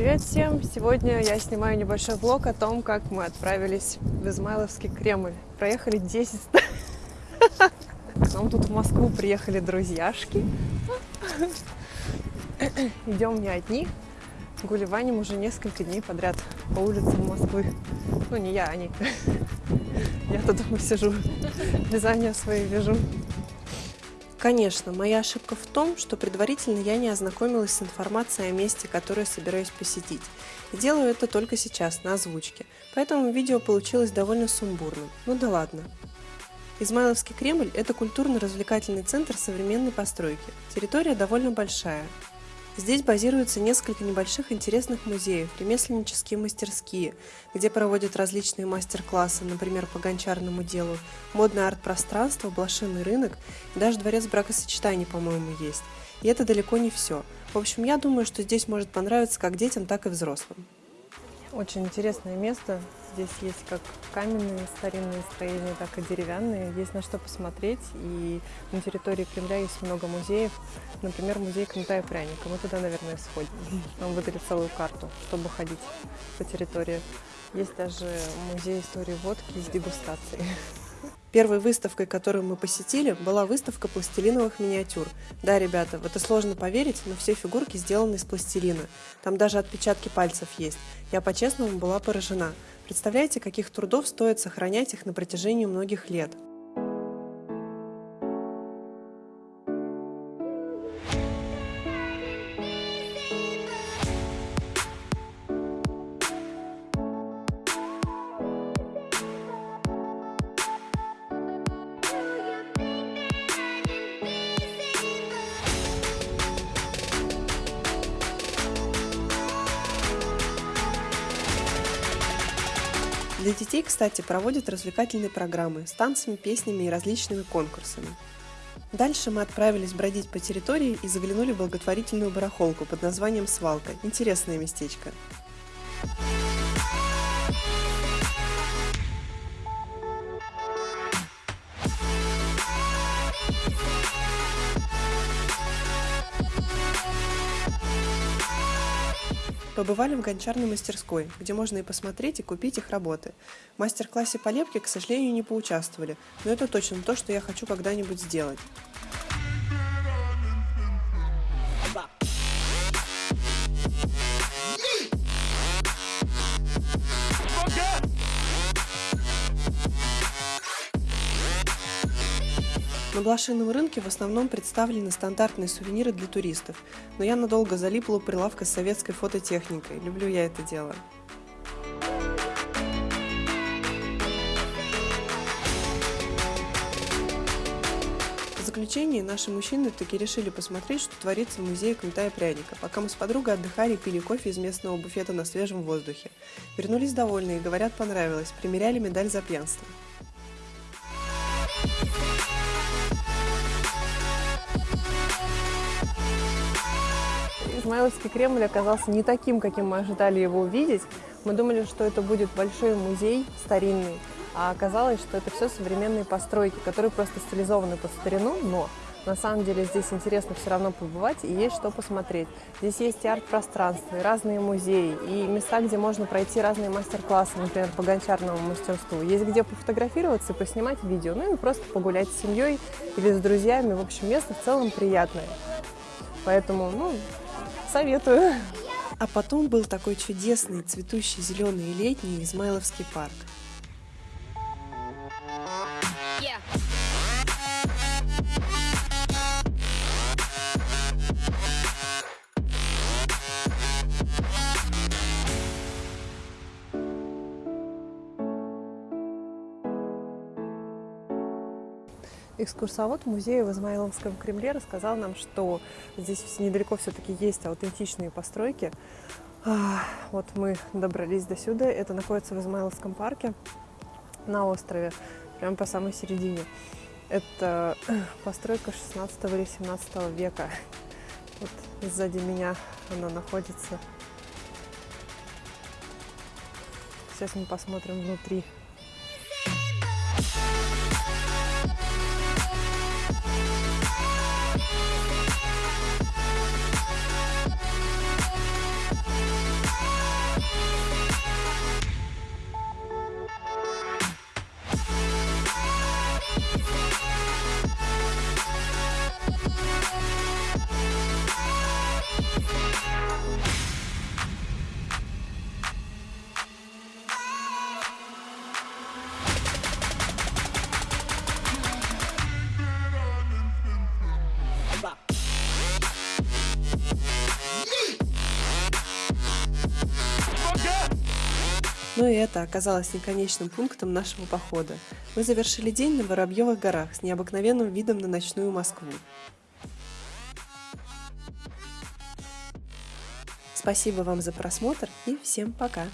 Привет всем! Сегодня я снимаю небольшой влог о том, как мы отправились в Измайловский Кремль. Проехали 10... К нам тут в Москву приехали друзьяшки. Идем не одни. Гулеваним уже несколько дней подряд по улицам Москвы. Ну, не я, они. Я-то дома сижу, вязание свои вяжу. Конечно, моя ошибка в том, что предварительно я не ознакомилась с информацией о месте, которое собираюсь посетить. И делаю это только сейчас, на озвучке. Поэтому видео получилось довольно сумбурным. Ну да ладно. Измайловский Кремль – это культурно-развлекательный центр современной постройки. Территория довольно большая. Здесь базируются несколько небольших интересных музеев, ремесленнические мастерские, где проводят различные мастер-классы, например, по гончарному делу, модное арт-пространство, блошиный рынок даже дворец бракосочетаний, по-моему, есть. И это далеко не все. В общем, я думаю, что здесь может понравиться как детям, так и взрослым. Очень интересное место. Здесь есть как каменные старинные строения, так и деревянные. Есть на что посмотреть. И на территории Кремля есть много музеев. Например, музей кнута и пряника. Мы туда, наверное, сходим. Нам выдали целую карту, чтобы ходить по территории. Есть даже музей истории водки с дегустацией. Первой выставкой, которую мы посетили, была выставка пластилиновых миниатюр. Да, ребята, в это сложно поверить, но все фигурки сделаны из пластилина. Там даже отпечатки пальцев есть. Я по-честному была поражена. Представляете, каких трудов стоит сохранять их на протяжении многих лет? Для детей, кстати, проводят развлекательные программы с танцами, песнями и различными конкурсами. Дальше мы отправились бродить по территории и заглянули в благотворительную барахолку под названием «Свалка». Интересное местечко. Побывали в гончарной мастерской, где можно и посмотреть, и купить их работы. В мастер-классе по лепке, к сожалению, не поучаствовали, но это точно то, что я хочу когда-нибудь сделать. На блошином рынке в основном представлены стандартные сувениры для туристов, но я надолго залипла у прилавка с советской фототехникой. Люблю я это дело. В заключение наши мужчины таки решили посмотреть, что творится в музее кнута пряника, пока мы с подругой отдыхали и пили кофе из местного буфета на свежем воздухе. Вернулись довольные, говорят, понравилось, примеряли медаль за пьянство. Измайловский Кремль оказался не таким, каким мы ожидали его увидеть. Мы думали, что это будет большой музей старинный, а оказалось, что это все современные постройки, которые просто стилизованы под старину, но на самом деле здесь интересно все равно побывать и есть что посмотреть. Здесь есть и арт-пространство, и разные музеи, и места, где можно пройти разные мастер-классы, например, по гончарному мастерству. Есть где пофотографироваться, поснимать видео, ну и просто погулять с семьей или с друзьями. В общем, место в целом приятное. Поэтому, ну, Советую. А потом был такой чудесный, цветущий, зеленый летний Измайловский парк. Экскурсовод музея в Измайловском Кремле рассказал нам, что здесь недалеко все-таки есть аутентичные постройки. Вот мы добрались до сюда. Это находится в Измайловском парке на острове, прямо по самой середине. Это постройка 16 или 17 века. Вот сзади меня она находится. Сейчас мы посмотрим внутри. Но и это оказалось не конечным пунктом нашего похода. Мы завершили день на Воробьевых горах с необыкновенным видом на ночную Москву. Спасибо вам за просмотр и всем пока!